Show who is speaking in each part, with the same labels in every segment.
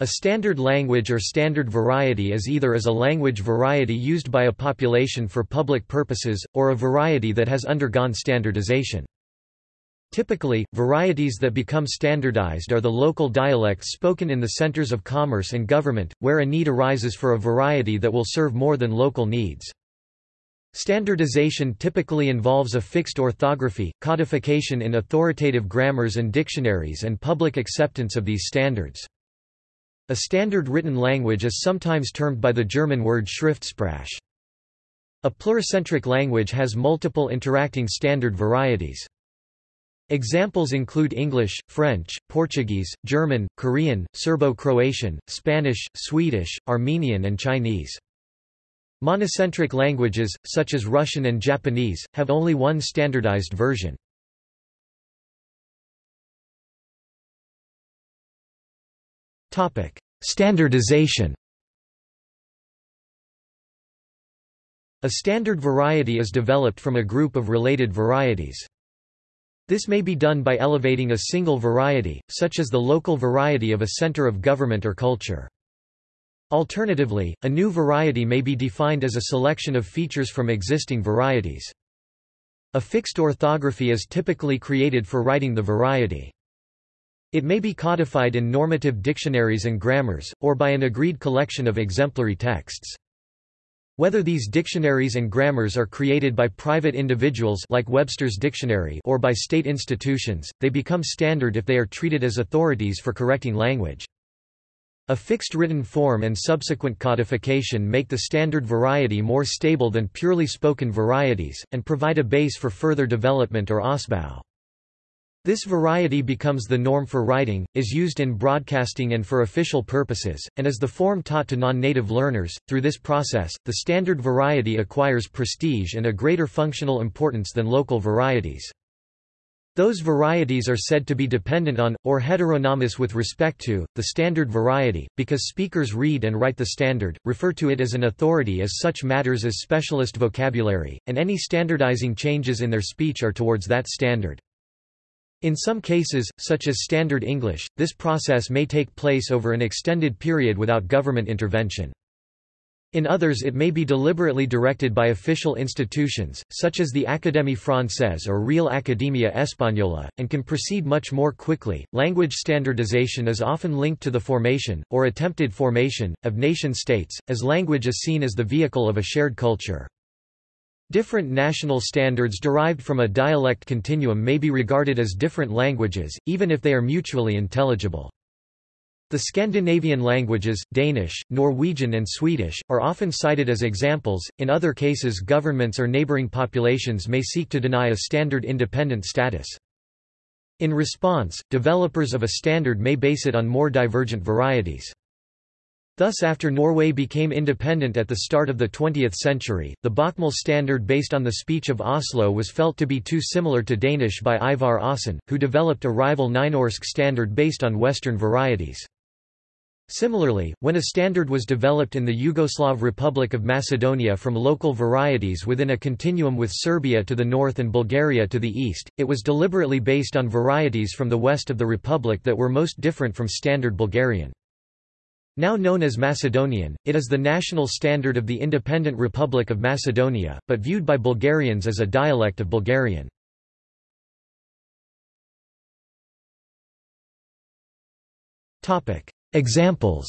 Speaker 1: A standard language or standard variety is either as a language variety used by a population for public purposes, or a variety that has undergone standardization. Typically, varieties that become standardized are the local dialects spoken in the centers of commerce and government, where a need arises for a variety that will serve more than local needs. Standardization typically involves a fixed orthography, codification in authoritative grammars and dictionaries and public acceptance of these standards. A standard written language is sometimes termed by the German word Schriftsprache. A pluricentric language has multiple interacting standard varieties. Examples include English, French, Portuguese, German, Korean, Serbo-Croatian, Spanish, Swedish, Armenian and Chinese. Monocentric languages, such as Russian and Japanese, have only one standardized version. Standardization A standard variety is developed from a group of related varieties. This may be done by elevating a single variety, such as the local variety of a center of government or culture. Alternatively, a new variety may be defined as a selection of features from existing varieties. A fixed orthography is typically created for writing the variety. It may be codified in normative dictionaries and grammars, or by an agreed collection of exemplary texts. Whether these dictionaries and grammars are created by private individuals like Webster's Dictionary or by state institutions, they become standard if they are treated as authorities for correcting language. A fixed written form and subsequent codification make the standard variety more stable than purely spoken varieties, and provide a base for further development or Ausbau. This variety becomes the norm for writing, is used in broadcasting and for official purposes, and is the form taught to non-native learners. Through this process, the standard variety acquires prestige and a greater functional importance than local varieties. Those varieties are said to be dependent on, or heteronomous with respect to, the standard variety, because speakers read and write the standard, refer to it as an authority as such matters as specialist vocabulary, and any standardizing changes in their speech are towards that standard. In some cases, such as Standard English, this process may take place over an extended period without government intervention. In others it may be deliberately directed by official institutions, such as the Académie Française or Real Academia Española, and can proceed much more quickly. Language standardization is often linked to the formation, or attempted formation, of nation states, as language is seen as the vehicle of a shared culture. Different national standards derived from a dialect continuum may be regarded as different languages, even if they are mutually intelligible. The Scandinavian languages, Danish, Norwegian and Swedish, are often cited as examples, in other cases governments or neighboring populations may seek to deny a standard independent status. In response, developers of a standard may base it on more divergent varieties. Thus after Norway became independent at the start of the 20th century, the Bokmål standard based on the speech of Oslo was felt to be too similar to Danish by Ivar Aasen, who developed a rival Nynorsk standard based on Western varieties. Similarly, when a standard was developed in the Yugoslav Republic of Macedonia from local varieties within a continuum with Serbia to the north and Bulgaria to the east, it was deliberately based on varieties from the west of the republic that were most different from Standard Bulgarian. Now known as Macedonian, it is the national standard of the independent Republic of Macedonia, but viewed by Bulgarians as a dialect of Bulgarian. Examples.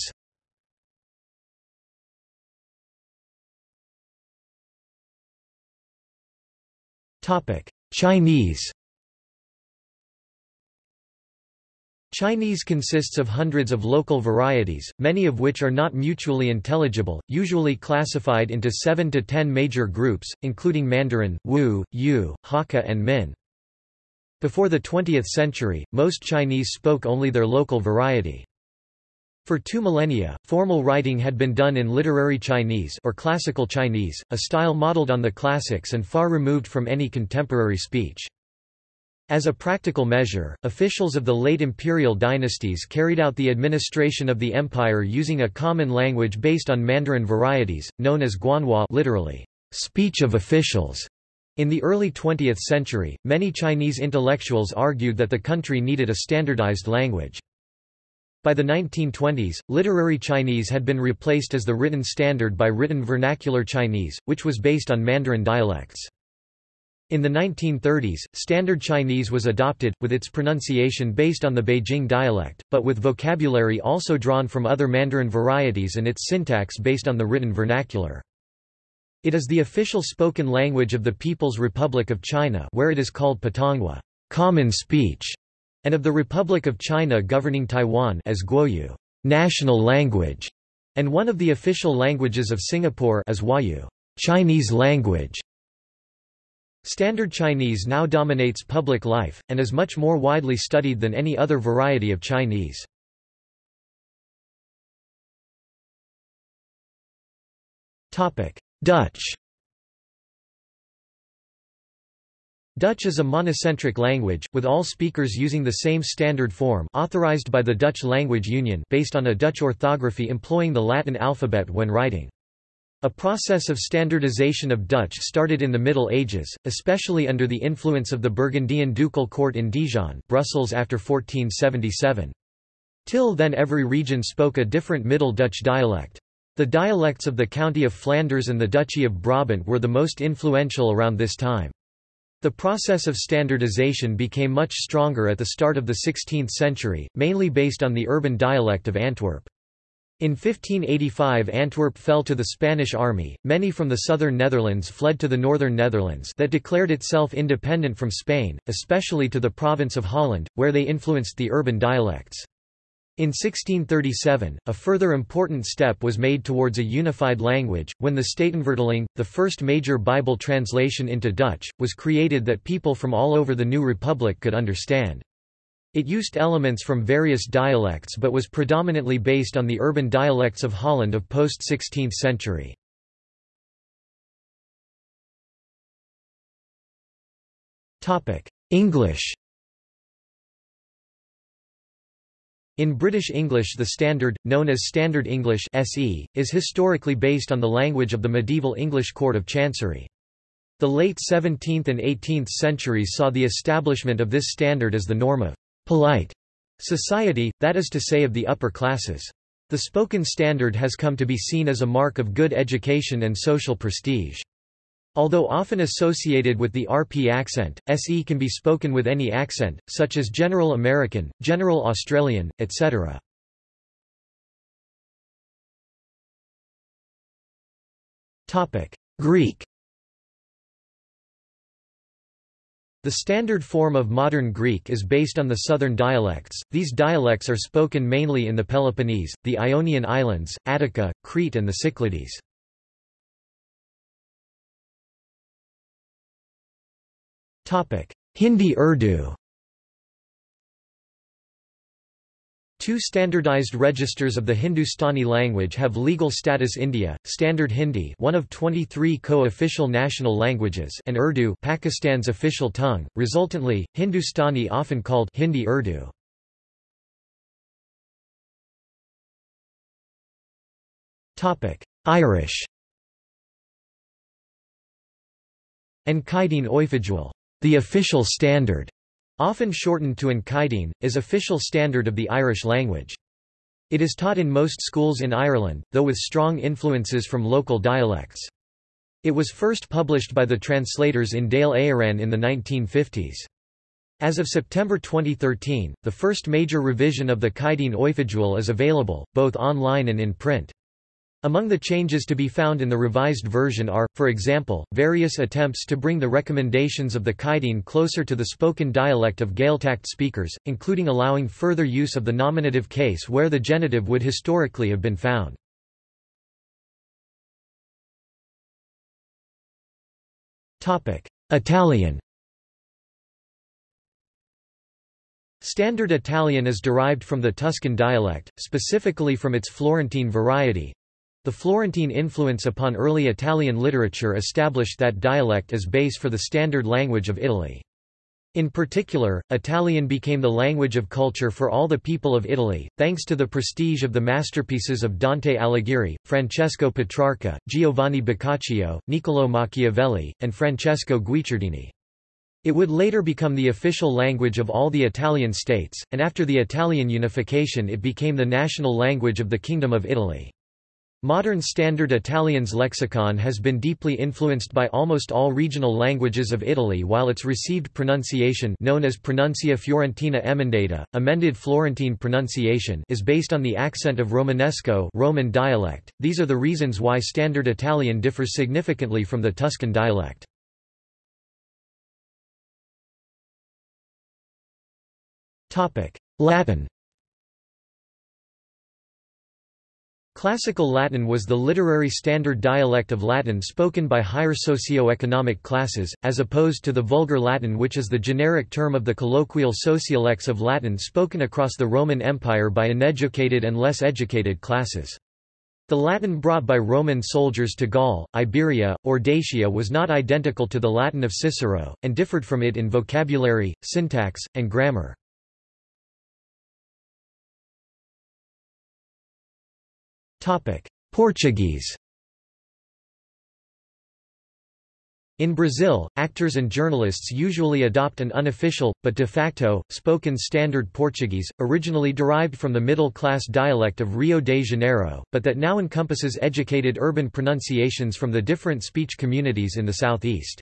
Speaker 1: Chinese Chinese consists of hundreds of local varieties, many of which are not mutually intelligible, usually classified into 7 to 10 major groups, including Mandarin, Wu, Yue, Hakka and Min. Before the 20th century, most Chinese spoke only their local variety. For two millennia, formal writing had been done in literary Chinese or classical Chinese, a style modeled on the classics and far removed from any contemporary speech. As a practical measure, officials of the late imperial dynasties carried out the administration of the empire using a common language based on Mandarin varieties, known as Guanhua literally, speech of officials. In the early 20th century, many Chinese intellectuals argued that the country needed a standardized language. By the 1920s, literary Chinese had been replaced as the written standard by written vernacular Chinese, which was based on Mandarin dialects. In the 1930s, Standard Chinese was adopted, with its pronunciation based on the Beijing dialect, but with vocabulary also drawn from other Mandarin varieties and its syntax based on the written vernacular. It is the official spoken language of the People's Republic of China where it is called Putonghua common speech", and of the Republic of China governing Taiwan as Guoyu national language", and one of the official languages of Singapore as Huayu Chinese language. Standard Chinese now dominates public life, and is much more widely studied than any other variety of Chinese. Dutch Dutch is a monocentric language, with all speakers using the same standard form authorized by the Dutch Language Union based on a Dutch orthography employing the Latin alphabet when writing. A process of standardization of Dutch started in the Middle Ages, especially under the influence of the Burgundian ducal court in Dijon Brussels after 1477. Till then every region spoke a different Middle Dutch dialect. The dialects of the County of Flanders and the Duchy of Brabant were the most influential around this time. The process of standardization became much stronger at the start of the 16th century, mainly based on the urban dialect of Antwerp. In 1585 Antwerp fell to the Spanish army, many from the southern Netherlands fled to the northern Netherlands that declared itself independent from Spain, especially to the province of Holland, where they influenced the urban dialects. In 1637, a further important step was made towards a unified language, when the Statenvertaling, the first major Bible translation into Dutch, was created that people from all over the new republic could understand. It used elements from various dialects but was predominantly based on the urban dialects of Holland of post-16th century. English In British English the Standard, known as Standard English SE, is historically based on the language of the medieval English Court of Chancery. The late 17th and 18th centuries saw the establishment of this standard as the norm of polite society, that is to say of the upper classes. The spoken standard has come to be seen as a mark of good education and social prestige. Although often associated with the RP accent, SE can be spoken with any accent, such as General American, General Australian, etc. Greek The standard form of modern Greek is based on the southern dialects. These dialects are spoken mainly in the Peloponnese, the Ionian Islands, Attica, Crete and the Cyclades. Topic: Hindi Urdu Two standardized registers of the Hindustani language have legal status India, Standard Hindi one of 23 co-official national languages and Urdu Pakistan's official tongue, resultantly, Hindustani often called Hindi Urdu. Irish. An Caighdeán Oifigiúil the official standard, often shortened to An Caighdeán, is official standard of the Irish language. It is taught in most schools in Ireland, though with strong influences from local dialects. It was first published by the translators in Dáil Éireann in the 1950s. As of September 2013, the first major revision of the Caighdeán Oifigiúil is available, both online and in print. Among the changes to be found in the revised version are, for example, various attempts to bring the recommendations of the Caighdeán closer to the spoken dialect of Gaeltacht speakers, including allowing further use of the nominative case where the genitive would historically have been found. Italian Standard Italian is derived from the Tuscan dialect, specifically from its Florentine variety, the Florentine influence upon early Italian literature established that dialect as base for the standard language of Italy. In particular, Italian became the language of culture for all the people of Italy, thanks to the prestige of the masterpieces of Dante Alighieri, Francesco Petrarca, Giovanni Boccaccio, Niccolò Machiavelli, and Francesco Guicciardini. It would later become the official language of all the Italian states, and after the Italian unification it became the national language of the Kingdom of Italy. Modern Standard Italian's lexicon has been deeply influenced by almost all regional languages of Italy while its received pronunciation known as Pronuncia Fiorentina Emendata, amended Florentine pronunciation is based on the accent of Romanesco Roman dialect. These are the reasons why Standard Italian differs significantly from the Tuscan dialect. Latin Classical Latin was the literary standard dialect of Latin spoken by higher socio-economic classes, as opposed to the Vulgar Latin which is the generic term of the colloquial sociolects of Latin spoken across the Roman Empire by uneducated and less educated classes. The Latin brought by Roman soldiers to Gaul, Iberia, or Dacia was not identical to the Latin of Cicero, and differed from it in vocabulary, syntax, and grammar. Portuguese In Brazil, actors and journalists usually adopt an unofficial, but de facto, spoken Standard Portuguese, originally derived from the middle-class dialect of Rio de Janeiro, but that now encompasses educated urban pronunciations from the different speech communities in the southeast.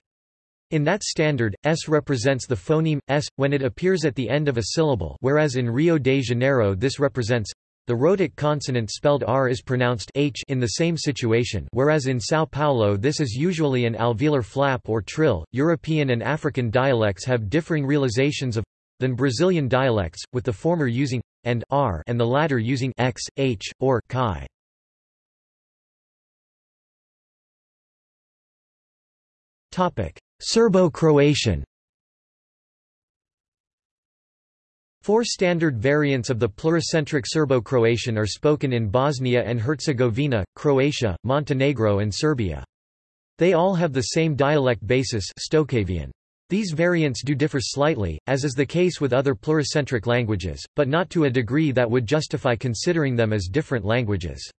Speaker 1: In that standard, s represents the phoneme, s, when it appears at the end of a syllable whereas in Rio de Janeiro this represents the rhotic consonant spelled r is pronounced h in the same situation whereas in São Paulo this is usually an alveolar flap or trill. European and African dialects have differing realizations of than Brazilian dialects, with the former using and r and the latter using x, h, or chi. Serbo-Croatian Four standard variants of the pluricentric Serbo-Croatian are spoken in Bosnia and Herzegovina, Croatia, Montenegro and Serbia. They all have the same dialect basis Stokavian. These variants do differ slightly, as is the case with other pluricentric languages, but not to a degree that would justify considering them as different languages.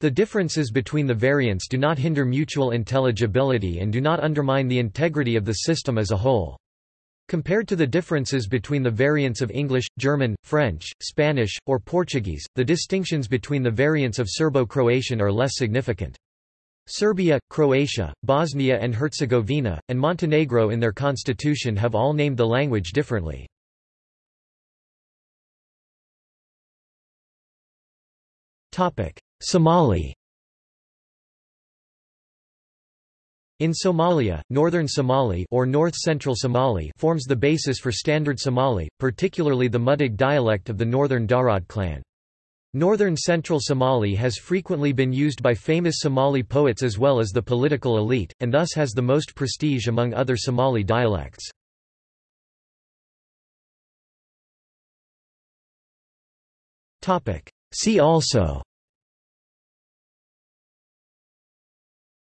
Speaker 1: The differences between the variants do not hinder mutual intelligibility and do not undermine the integrity of the system as a whole. Compared to the differences between the variants of English, German, French, Spanish, or Portuguese, the distinctions between the variants of Serbo-Croatian are less significant. Serbia, Croatia, Bosnia and Herzegovina, and Montenegro in their constitution have all named the language differently. Somali In Somalia, Northern Somali or North-Central Somali forms the basis for Standard Somali, particularly the Mudug dialect of the Northern Darod clan. Northern Central Somali has frequently been used by famous Somali poets as well as the political elite, and thus has the most prestige among other Somali dialects. See also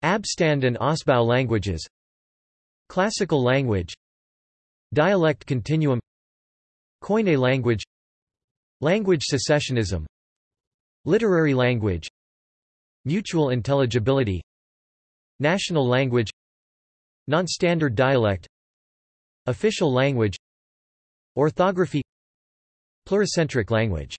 Speaker 1: Abstand and Ausbau languages. Classical language. Dialect continuum. Koine language. Language secessionism. Literary language. Mutual intelligibility. National language. Non-standard dialect. Official language. Orthography. Pluricentric language